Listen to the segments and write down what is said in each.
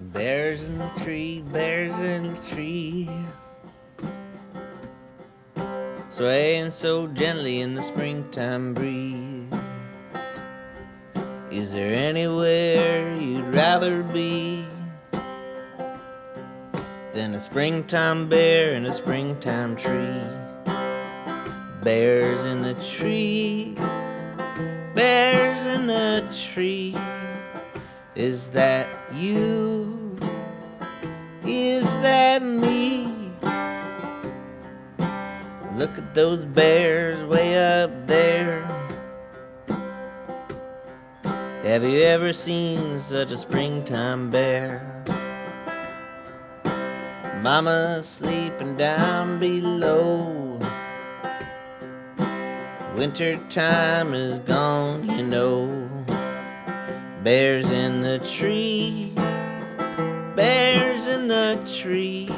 Bears in the tree, bears in the tree. Swaying so gently in the springtime breeze. Is there anywhere you'd rather be than a springtime bear in a springtime tree? Bears in the tree, bears in the tree. Is that you? Is that me? Look at those bears way up there. Have you ever seen such a springtime bear? Mama sleeping down below. Winter time is gone, you know. Bears in the tree, bears in the tree.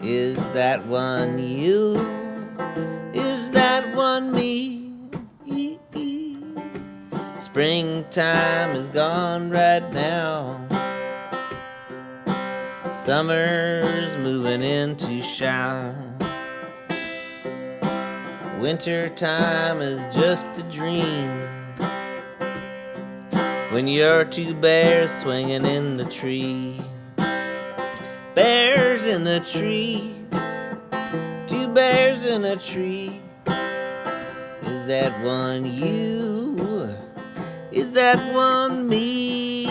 Is that one you? Is that one me? Springtime is gone right now. Summer's moving into shower. Winter time is just a dream when you're two bears swinging in the tree. Bears in the tree, two bears in a tree. Is that one you? Is that one me?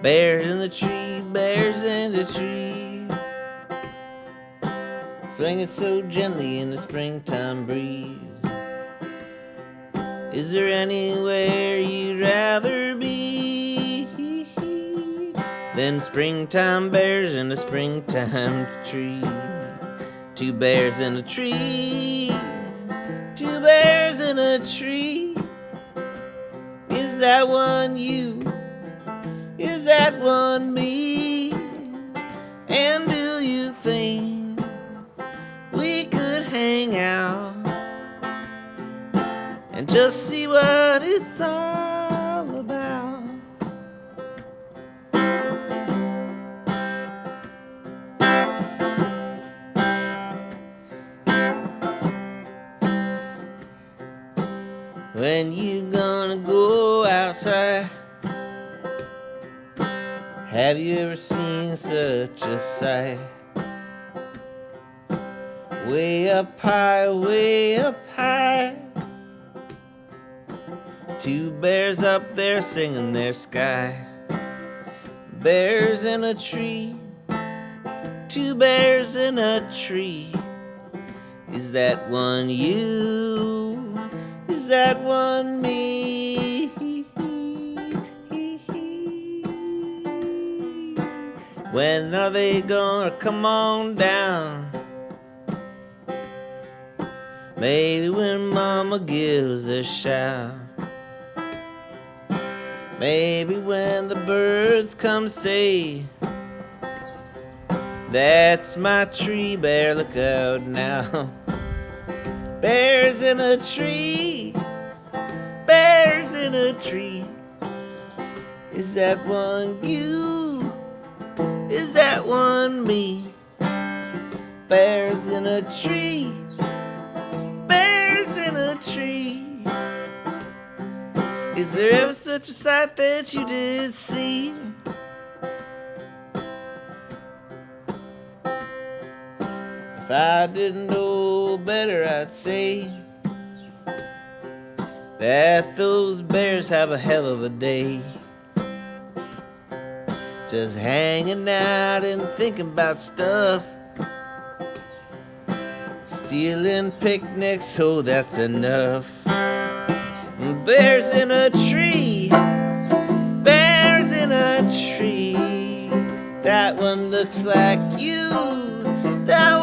Bears in the tree, bears in the tree. Swinging so gently in the springtime breeze. Is there anywhere you'd rather be than springtime bears in a springtime tree? Two bears in a tree, two bears in a tree. Is that one you? Is that one me? And do you think we could hang out? and just see what it's all When you gonna go outside? Have you ever seen such a sight? Way up high, way up high Two bears up there singing their sky. Bears in a tree, two bears in a tree. Is that one you? That one me? When are they gonna come on down? Maybe when mama gives a shout. Maybe when the birds come say, That's my tree bear, look out now. Bears in a tree, bears in a tree. Is that one you? Is that one me? Bears in a tree, bears in a tree. Is there ever such a sight that you did see? I didn't know better, I'd say that those bears have a hell of a day. Just hanging out and thinking about stuff. Stealing picnics, oh, that's enough. Bears in a tree, bears in a tree. That one looks like you, that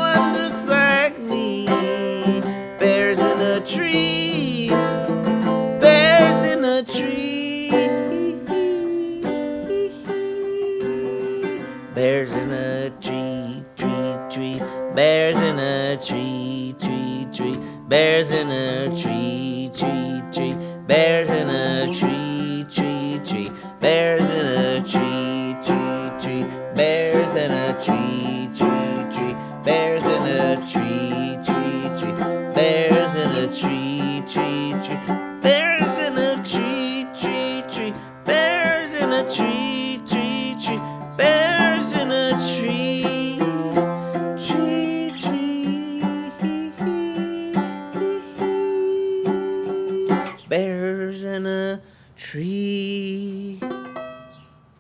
tree, bears in a tree. Bears in a tree, tree, tree. Bears in a tree, tree, tree. Bears in a tree, tree, tree. Bears in a tree, tree, tree. Bears in a tree, tree, tree. Bears in a tree. tree, tree, tree.